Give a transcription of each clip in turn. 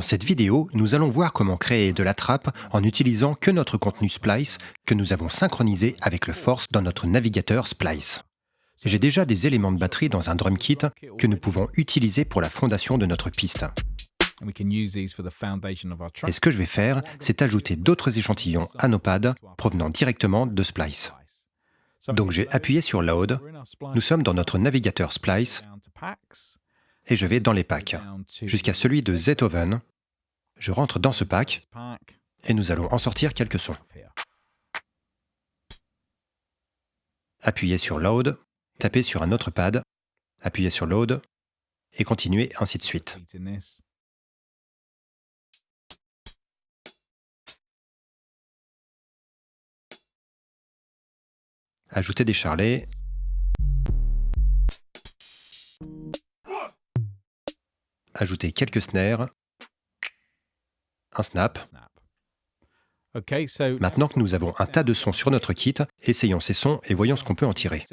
cette vidéo, nous allons voir comment créer de la trappe en utilisant que notre contenu Splice que nous avons synchronisé avec le Force dans notre navigateur Splice. J'ai déjà des éléments de batterie dans un drum kit que nous pouvons utiliser pour la fondation de notre piste. Et ce que je vais faire, c'est ajouter d'autres échantillons à nos pads provenant directement de Splice. Donc j'ai appuyé sur Load, nous sommes dans notre navigateur Splice, et je vais dans les packs, jusqu'à celui de Zetoven. Je rentre dans ce pack, et nous allons en sortir quelques sons. Appuyez sur Load, tapez sur un autre pad, appuyez sur Load, et continuez ainsi de suite. Ajoutez des charlets. Ajoutez quelques snares. Un snap. Maintenant que nous avons un tas de sons sur notre kit, essayons ces sons et voyons ce qu'on peut en tirer.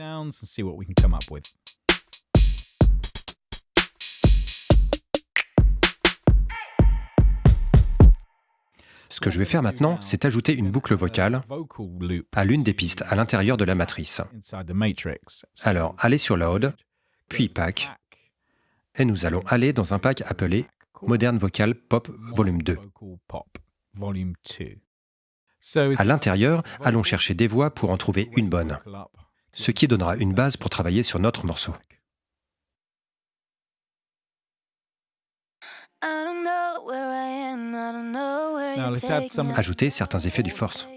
Ce que je vais faire maintenant, c'est ajouter une boucle vocale à l'une des pistes à l'intérieur de la matrice. Alors, allez sur Load, puis Pack, et nous allons aller dans un pack appelé Modern Vocal Pop Volume 2. À l'intérieur, allons chercher des voix pour en trouver une bonne, ce qui donnera une base pour travailler sur notre morceau. Ajoutez certains effets du force.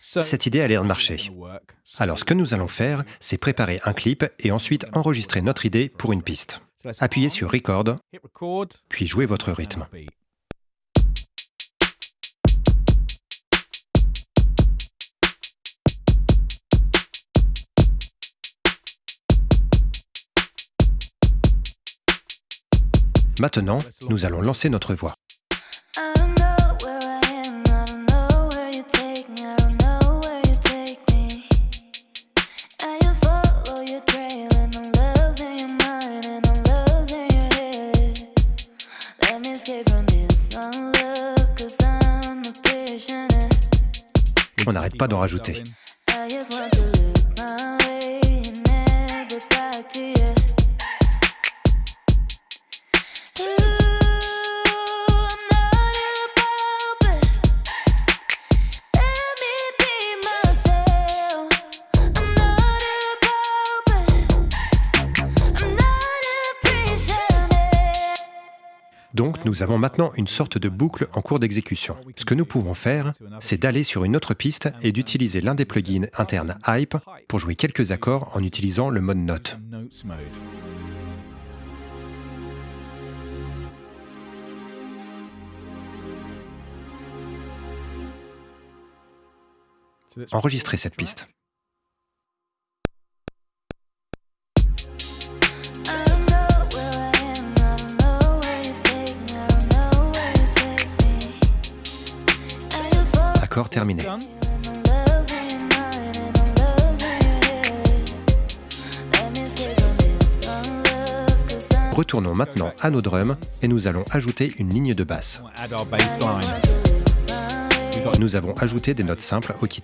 Cette idée a l'air de marcher. Alors ce que nous allons faire, c'est préparer un clip et ensuite enregistrer notre idée pour une piste. Appuyez sur Record, puis jouez votre rythme. Maintenant, nous allons lancer notre voix. On n'arrête pas d'en rajouter. Donc nous avons maintenant une sorte de boucle en cours d'exécution. Ce que nous pouvons faire, c'est d'aller sur une autre piste et d'utiliser l'un des plugins internes Hype pour jouer quelques accords en utilisant le mode note. Enregistrez cette piste. Terminé. Retournons maintenant à nos drums et nous allons ajouter une ligne de basse. Nous avons ajouté des notes simples au kit.